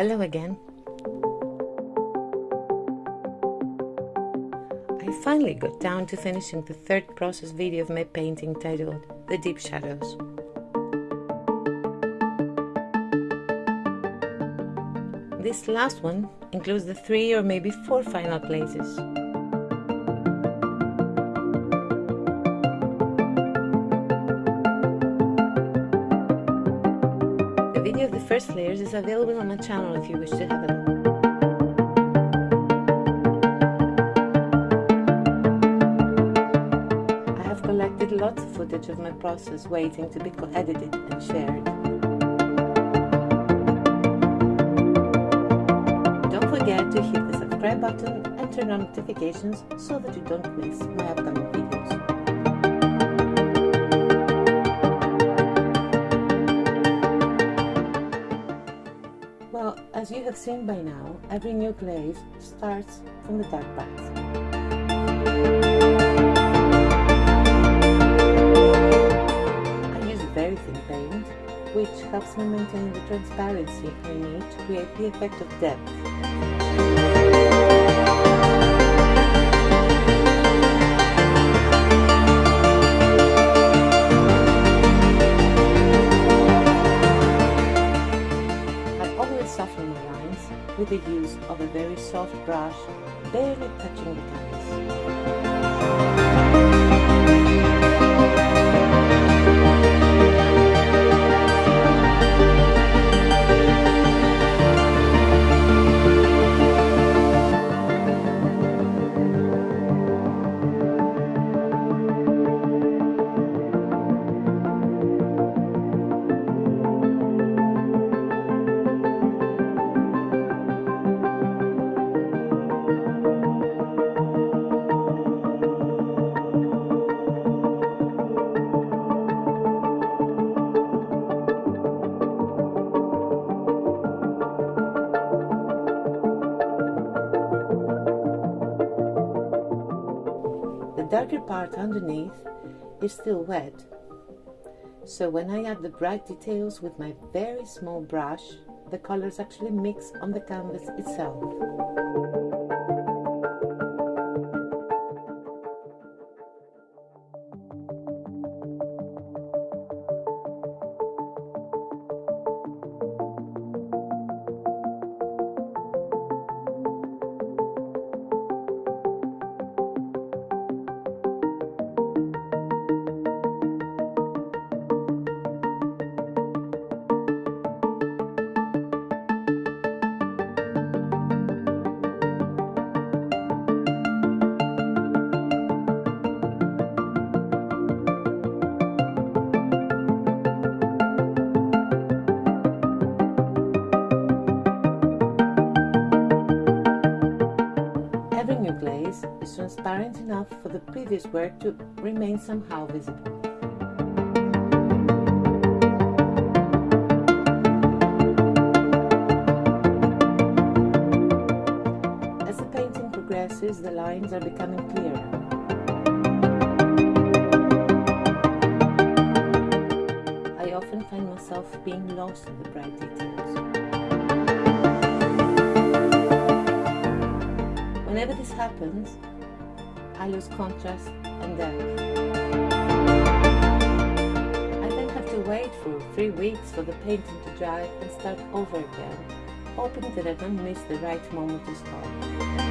Hello again. I finally got down to finishing the third process video of my painting titled The Deep Shadows. This last one includes the three or maybe four final places. Layers is available on my channel if you wish to have a look. I have collected lots of footage of my process waiting to be edited and shared. Don't forget to hit the subscribe button and turn on notifications so that you don't miss my upcoming videos. As you have seen by now, every new glaze starts from the dark path. I use very thin paint, which helps me maintain the transparency I need to create the effect of depth. The use of a very soft brush, barely touching the canvas. Darker part underneath is still wet. So when I add the bright details with my very small brush, the colors actually mix on the canvas itself. Is transparent enough for the previous work to remain somehow visible. As the painting progresses, the lines are becoming clearer. I often find myself being lost in the bright details. Whenever this happens, I lose contrast and depth. I then have to wait for three weeks for the painting to dry and start over again, hoping that I don't miss the right moment to start.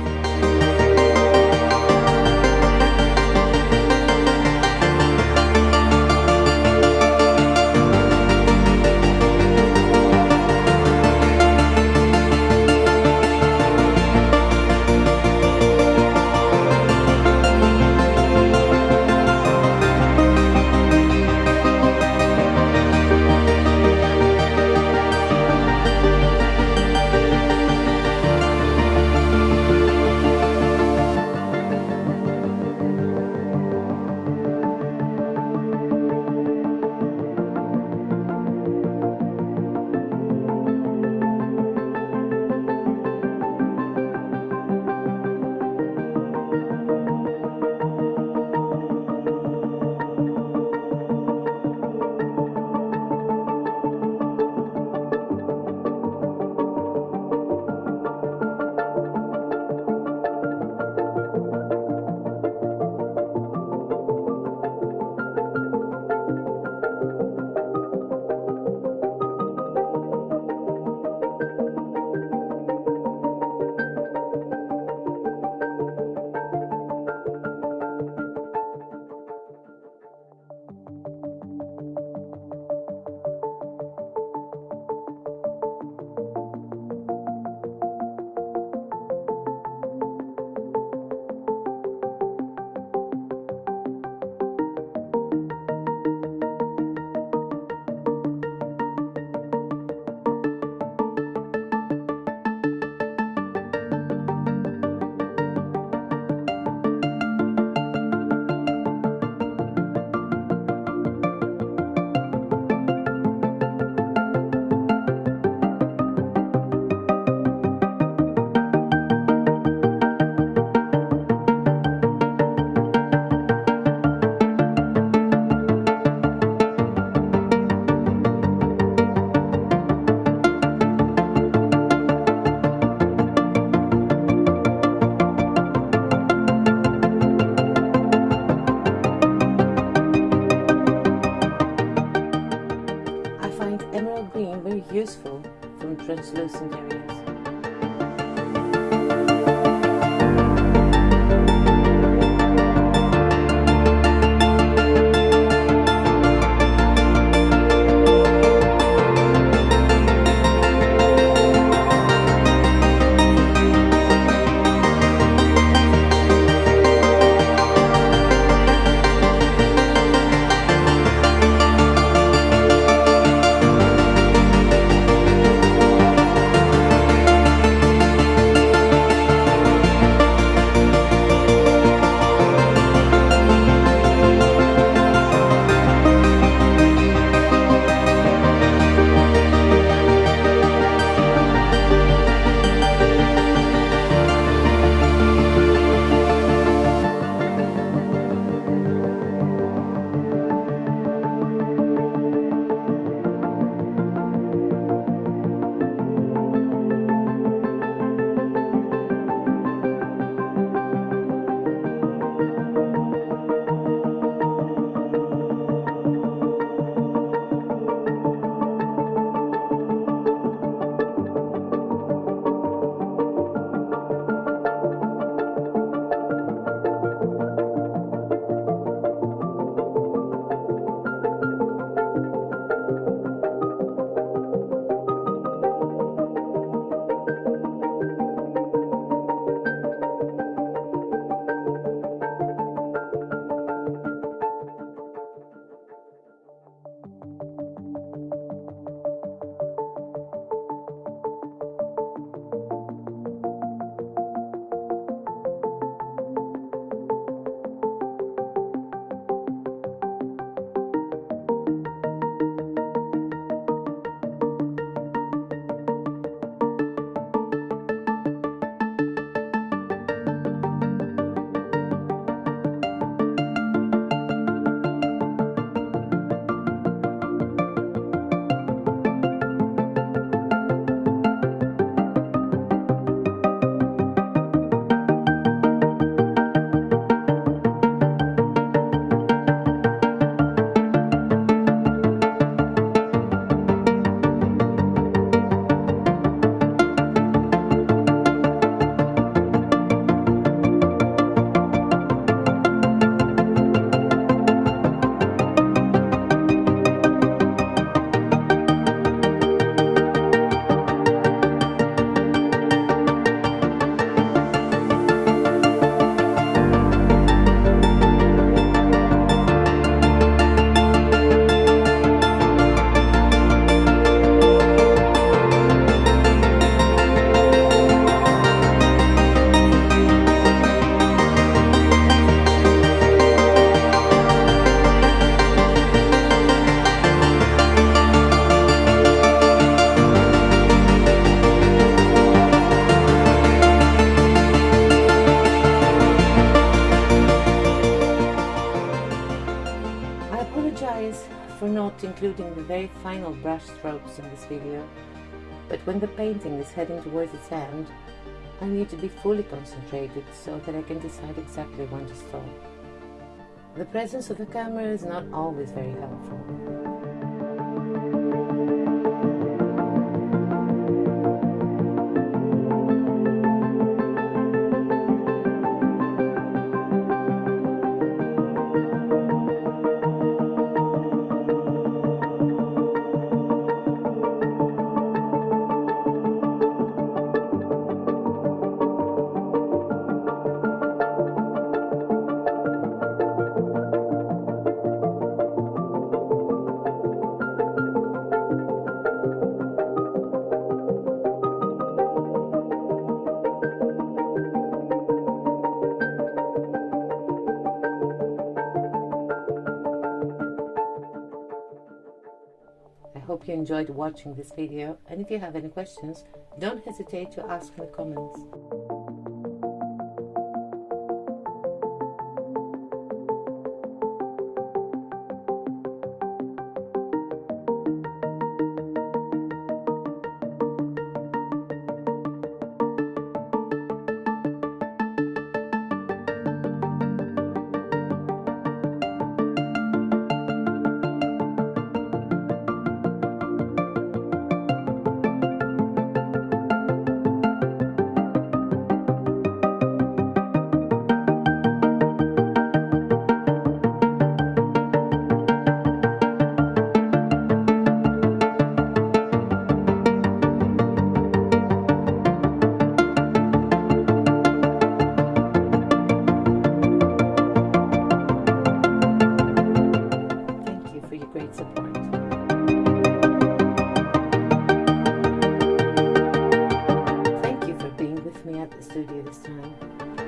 useful from translucent areas. For not including the very final brush strokes in this video, but when the painting is heading towards its end, I need to be fully concentrated so that I can decide exactly when to stop. The presence of the camera is not always very helpful. You enjoyed watching this video and if you have any questions, don't hesitate to ask in the comments. the studio this time.